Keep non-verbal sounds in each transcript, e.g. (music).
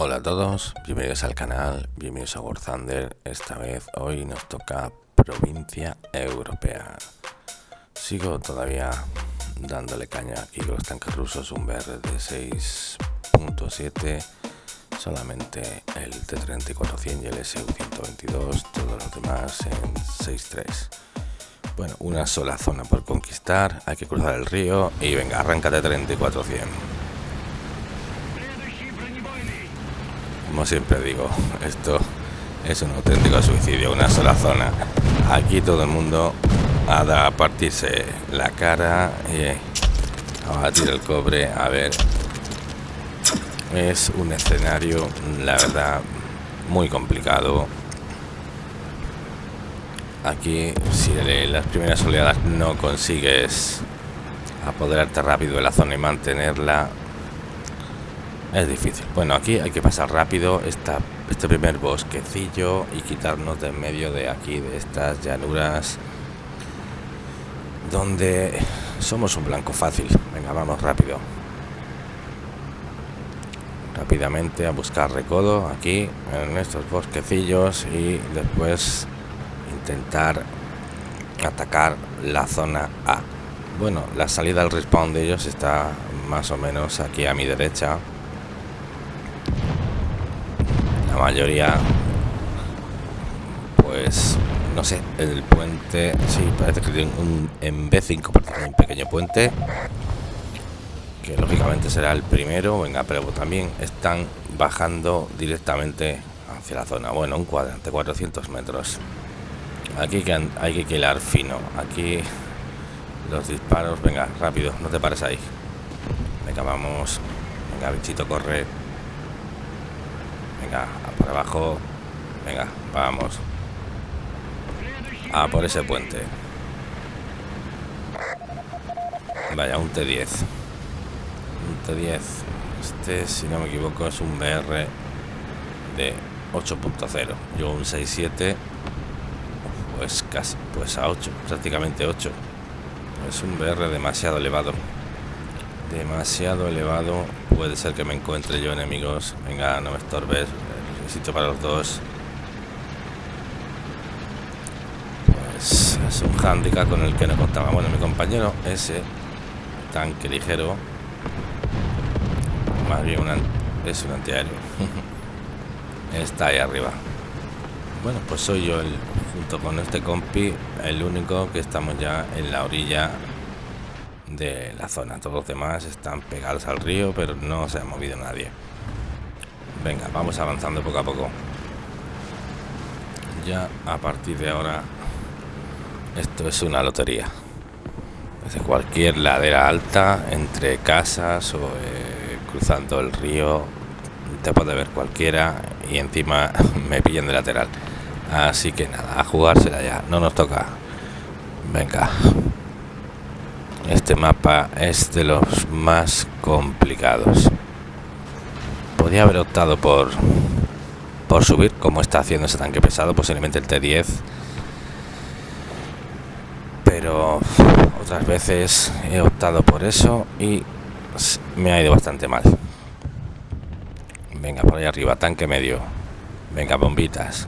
Hola a todos, bienvenidos al canal, bienvenidos a War Thunder. Esta vez hoy nos toca provincia europea. Sigo todavía dándole caña aquí los tanques rusos, un BR de 6.7, solamente el T-3400 y el SU-122, todos los demás en 6.3. Bueno, una sola zona por conquistar, hay que cruzar el río y venga, arráncate 3400. Como siempre digo, esto es un auténtico suicidio, una sola zona. Aquí todo el mundo ha a partirse la cara y a batir el cobre. A ver, es un escenario, la verdad, muy complicado. Aquí, si las primeras oleadas no consigues apoderarte rápido de la zona y mantenerla, es difícil. Bueno, aquí hay que pasar rápido esta, este primer bosquecillo y quitarnos de en medio de aquí, de estas llanuras donde somos un blanco fácil. Venga, vamos rápido. Rápidamente a buscar recodo aquí en estos bosquecillos y después intentar atacar la zona A. Bueno, la salida al respawn de ellos está más o menos aquí a mi derecha mayoría pues no sé el puente sí parece que tiene un en B5 un pequeño puente que lógicamente será el primero venga pero también están bajando directamente hacia la zona. Bueno un cuadrante 400 metros. Aquí que hay que quilar fino. Aquí los disparos venga rápido no te pares ahí. Venga vamos. Venga bichito corre venga por abajo. Venga vamos. A por ese puente. Vaya un T10 un T10 este si no me equivoco es un BR de 8.0 yo un 6.7 pues casi pues a 8 prácticamente 8 es un BR demasiado elevado. Demasiado elevado puede ser que me encuentre yo enemigos. Venga no me estorbes. Sitio para los dos. Pues es un handicap con el que no contaba. Bueno mi compañero ese tanque ligero. Más bien es un antiaéreo. (laughs) Está ahí arriba. Bueno pues soy yo junto con este compi el único que estamos ya en la orilla de la zona. Todos los demás están pegados al río pero no se ha movido nadie. Venga vamos avanzando poco a poco. Ya a partir de ahora esto es una lotería. Desde cualquier ladera alta entre casas o eh, cruzando el río te puede ver cualquiera y encima (laughs) me pillan de lateral. Así que nada a jugársela ya. No nos toca. Venga este mapa es de los más complicados. Podría haber optado por por subir como está haciendo ese tanque pesado posiblemente el T10 pero otras veces he optado por eso y me ha ido bastante mal. Venga por ahí arriba tanque medio. Venga bombitas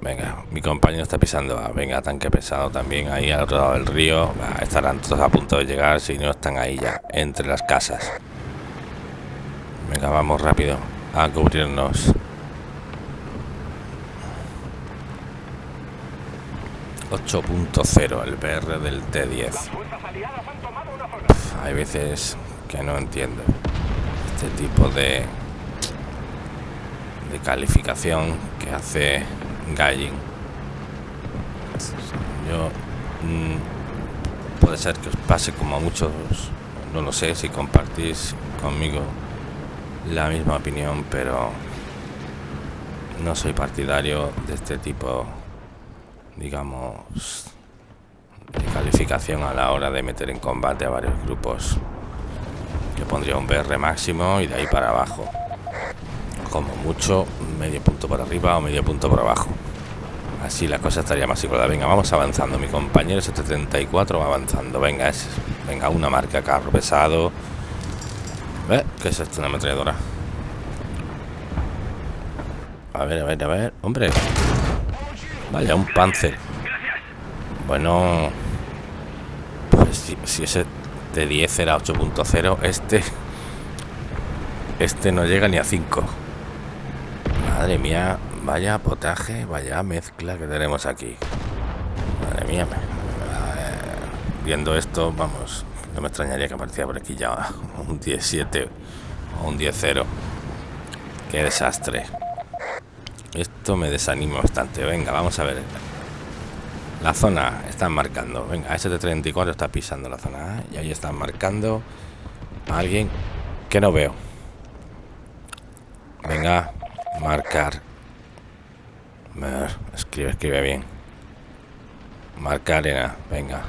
Venga, mi compañero está pisando. venga, tanque pesado también ahí al otro lado del río. estarán todos a punto de llegar si no están ahí ya, entre las casas. Venga, vamos rápido a cubrirnos. 8.0 el PR del T10. hay veces que no entiendo este tipo de de calificación que hace Galling. Yo mm, puede ser que os pase como a muchos, no lo sé si compartís conmigo la misma opinión, pero no soy partidario de este tipo, digamos, de calificación a la hora de meter en combate a varios grupos. Yo pondría un BR máximo y de ahí para abajo. Como mucho, medio punto por arriba o medio punto por abajo. Así la cosa estaría más igual. Venga, vamos avanzando. Mi compañero 74 va avanzando. Venga, es, venga, una marca carro pesado ¿Eh? ¿Qué es esto? Una ametralladora. A ver, a ver, a ver. Hombre. Vaya, un Panzer. Bueno. Pues si, si ese de 10 era 8.0, este... Este no llega ni a 5. Madre mía, vaya potaje, vaya mezcla que tenemos aquí. Madre mía. viendo esto, vamos, no me extrañaría que apareciera por aquí ya un 17 o un 10-0. Qué desastre. Esto me desanima bastante. Venga, vamos a ver. La zona están marcando. Venga, ST-34 está pisando la zona. Y ahí están marcando a alguien que no veo. Venga, marcar. Escribe, escribe bien. Marcar en Venga.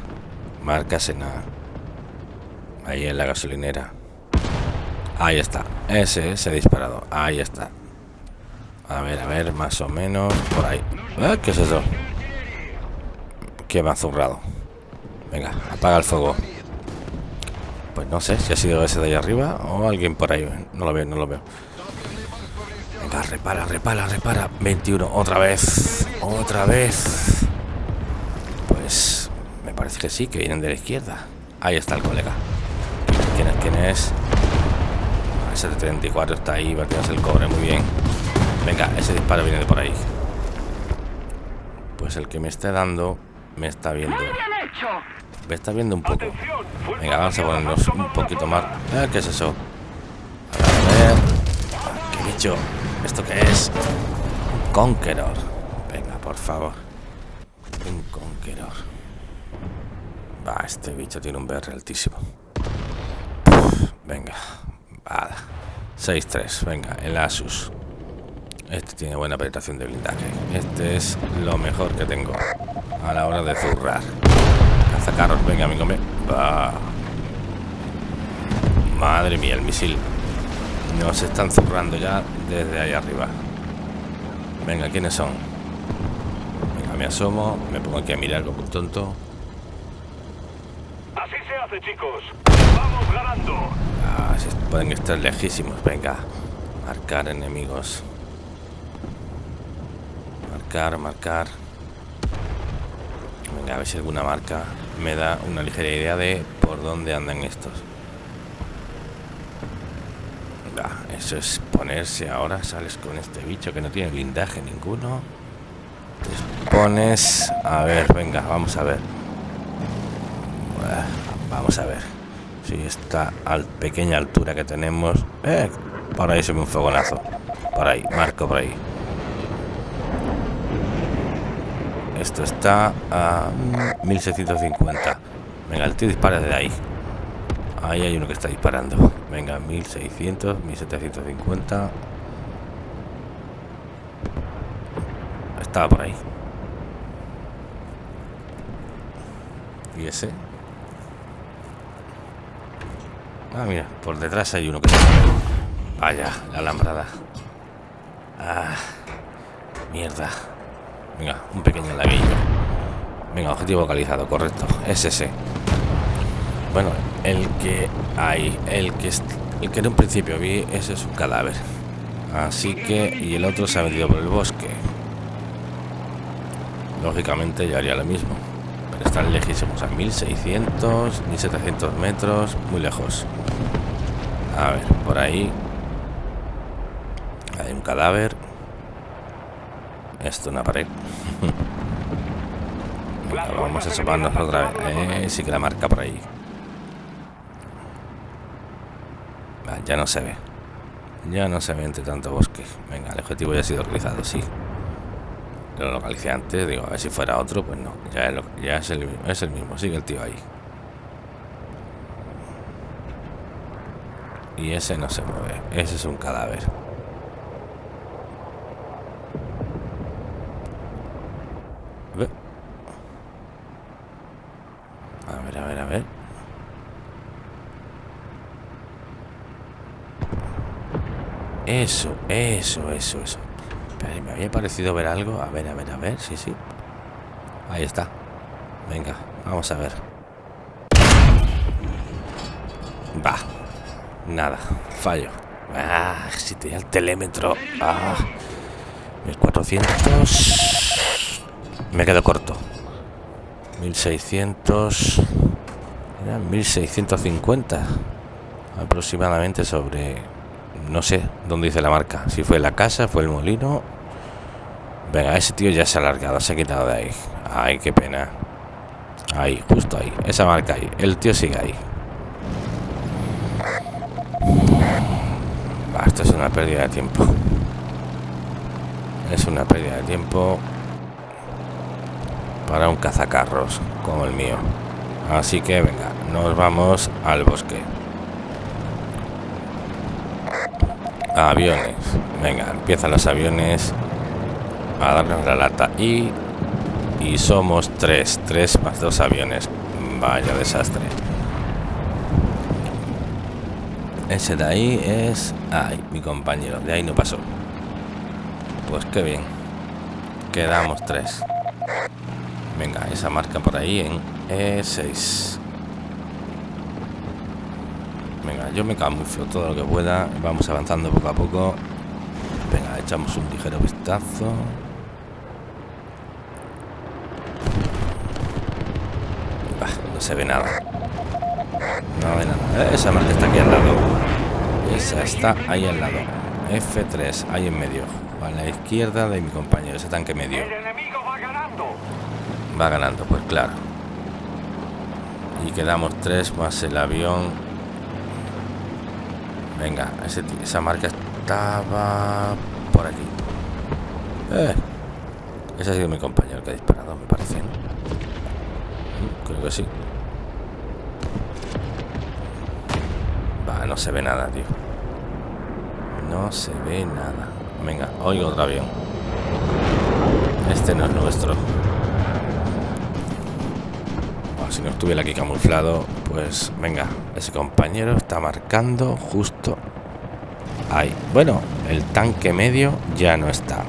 Marcas en Ahí en la gasolinera. Ahí está. Ese se ha disparado. Ahí está. A ver, a ver, más o menos. Por ahí. ¿Eh? ¿Qué es eso? ¿Qué me ha zurrado? Venga, apaga el fuego. Pues no sé si ha sido ese de ahí arriba o alguien por ahí. No lo veo, no lo veo. Venga, repara, repara, repara. 21, otra vez. Otra vez. Pues me parece que sí, que vienen de la izquierda. Ahí está el colega. ¿Quién es? ¿Quién es? Ese de 34 está ahí, batiendo el cobre, muy bien. Venga, ese disparo viene de por ahí. Pues el que me esté dando me está viendo. Me está viendo un poco. Venga, vamos a ponernos un poquito más. Ah, ¿Qué es eso? A ver. ¿Qué bicho? ¿Esto qué es? Un Conqueror. Venga, por favor. Un Conqueror. Va, este bicho tiene un BR altísimo. venga. Vale. 6-3. Venga, el Asus. Este tiene buena penetración de blindaje. Este es lo mejor que tengo a la hora de zurrar. Cazacarros, venga, amigo mío. Madre mía, el misil. Nos están zurrando ya desde ahí arriba. Venga, ¿quiénes son? Venga, me asomo, me pongo aquí a mirar como un tonto. Así se hace, chicos. Vamos ganando. Ah, pueden estar lejísimos. Venga, marcar enemigos marcar, marcar. Venga, a ver si alguna marca me da una ligera idea de por dónde andan estos. eso es ponerse ahora. Sales con este bicho que no tiene blindaje ninguno. Te pones... A ver, venga, vamos a ver. Vamos a ver. Si esta al pequeña altura que tenemos... Eh, por ahí se ve un fogonazo. Por ahí, marco por ahí. Esto está a 1650. Venga, el tío dispara de ahí. Ahí hay uno que está disparando. Venga, 1600, 1750. Estaba por ahí. ¿Y ese? Ah, mira, por detrás hay uno que. Vaya, la alambrada. Ah, mierda. Venga, un pequeño laguillo. Venga, objetivo localizado, correcto. Es. Bueno, el que hay, el que el que en un principio vi, ese es un cadáver. Así que, y el otro se ha metido por el bosque. Lógicamente yo haría lo mismo. Pero están lejísimos, a 1600, 1700 metros, muy lejos. A ver, por ahí hay un cadáver. Esto una pared. (laughs) vamos a asomarnos otra vez. Eh, sí que la marca por ahí. Ya no se ve. Ya no se ve entre tanto bosque. Venga, el objetivo ya ha sido realizado, sí. Lo localicé antes, digo, a ver si fuera otro, pues no. Ya, es, ya es, el, es el mismo, sigue el tío ahí. Y ese no se mueve, ese es un cadáver. Eso, eso, eso, eso. me había parecido ver algo. A ver, a ver, a ver. Sí, sí. Ahí está. Venga, vamos a ver. Va. Nada, fallo. Ah, si tenía el telémetro. Ah, 1400. Me quedo corto. 1600. 1650. Aproximadamente sobre. No sé dónde dice la marca. Si fue la casa, fue el molino. Venga, ese tío ya se ha alargado, se ha quitado de ahí. Ay, qué pena. Ahí, justo ahí. Esa marca ahí. El tío sigue ahí. esto es una pérdida de tiempo. Es una pérdida de tiempo para un cazacarros como el mío. Así que venga, nos vamos al bosque. Aviones. Venga, empiezan los aviones a darnos la lata. Y, y somos tres. Tres más dos aviones. Vaya desastre. Ese de ahí es... Ay, mi compañero. De ahí no pasó. Pues qué bien. Quedamos tres. Venga, esa marca por ahí en E6. Venga, yo me camuflo todo lo que pueda. Vamos avanzando poco a poco. Venga, echamos un ligero vistazo. no se ve nada. No ve nada. Esa marca está aquí al lado. Esa está ahí al lado. F3, ahí en medio. A la izquierda de mi compañero, ese tanque medio. va ganando. Va ganando, pues claro. Y quedamos tres más el avión. Venga, esa marca estaba por aquí. Eh, ese ha sido mi compañero que ha disparado, me parece. Creo que sí. Va, no se ve nada, tío. No se ve nada. Venga, oigo otro avión. Este no es nuestro. Si no estuviera aquí camuflado, pues venga, ese compañero está marcando justo ahí. Bueno, el tanque medio ya no está.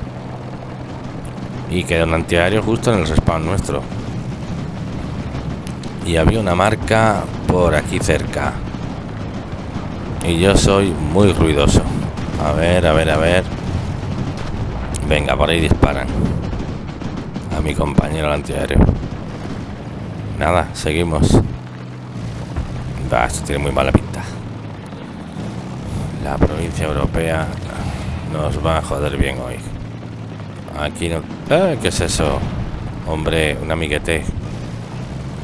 Y queda un antiaéreo justo en el respawn nuestro. Y había una marca por aquí cerca. Y yo soy muy ruidoso. A ver, a ver, a ver. Venga, por ahí disparan. A mi compañero antiaéreo. Nada, seguimos. Va, esto tiene muy mala pinta. La provincia europea nos va a joder bien hoy. Aquí no... Eh, ¿Qué es eso? Hombre, un amiguete.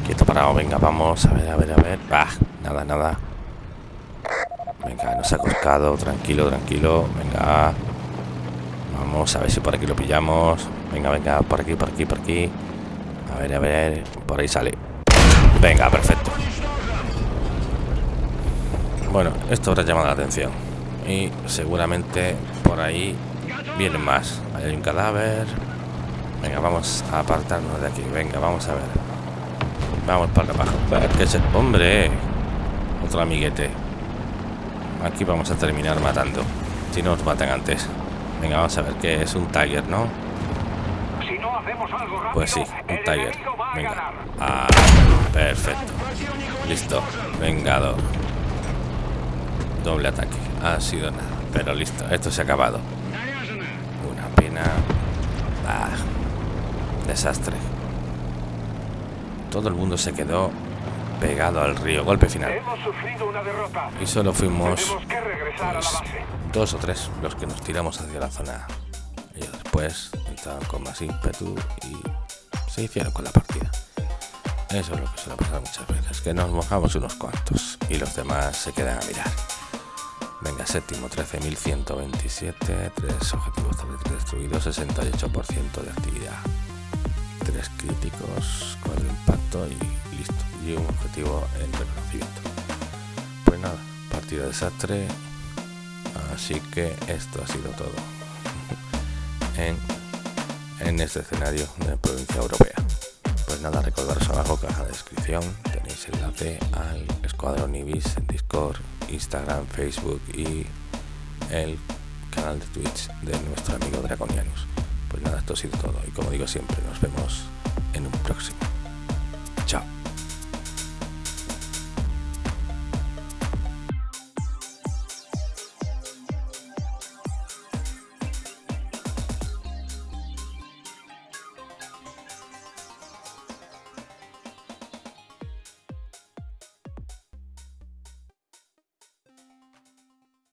Quieto parado, venga, vamos. A ver, a ver, a ver. Bah, nada, nada. Venga, nos ha coscado. Tranquilo, tranquilo. Venga. Vamos a ver si por aquí lo pillamos. Venga, venga, por aquí, por aquí, por aquí. A ver, a ver. Por ahí sale. Venga, perfecto. Bueno, esto habrá llamado la atención. Y seguramente por ahí vienen más. hay un cadáver. Venga, vamos a apartarnos de aquí. Venga, vamos a ver. Vamos para abajo. ¿Qué es el... ¡Hombre! Otro amiguete. Aquí vamos a terminar matando. Si no nos matan antes. Venga, vamos a ver qué es un Tiger, ¿no? Pues sí, un Tiger. Venga. Ah, perfecto. Listo. Vengador. Doble ataque. Ha sido nada. Pero listo. Esto se ha acabado. Una pena. Ah, desastre. Todo el mundo se quedó pegado al río. Golpe final. Y solo fuimos pues, dos o tres los que nos tiramos hacia la zona. Y después con más ímpetu y se hicieron con la partida. Eso es lo que suele pasar muchas veces, que nos mojamos unos cuantos y los demás se quedan a mirar. Venga, séptimo, 13.127, tres objetivos destruidos, 68% de actividad. Tres críticos, cuatro impacto y listo un objetivo en reconocimiento. Pues nada, partida desastre. Así que esto ha sido todo (laughs) en, en este escenario de provincia europea. Pues nada, recordaros abajo, caja de descripción, tenéis enlace al Escuadrón Ibis en Discord, Instagram, Facebook y el canal de Twitch de nuestro amigo Draconianus. Pues nada, esto ha sido todo y como digo siempre, nos vemos en un próximo.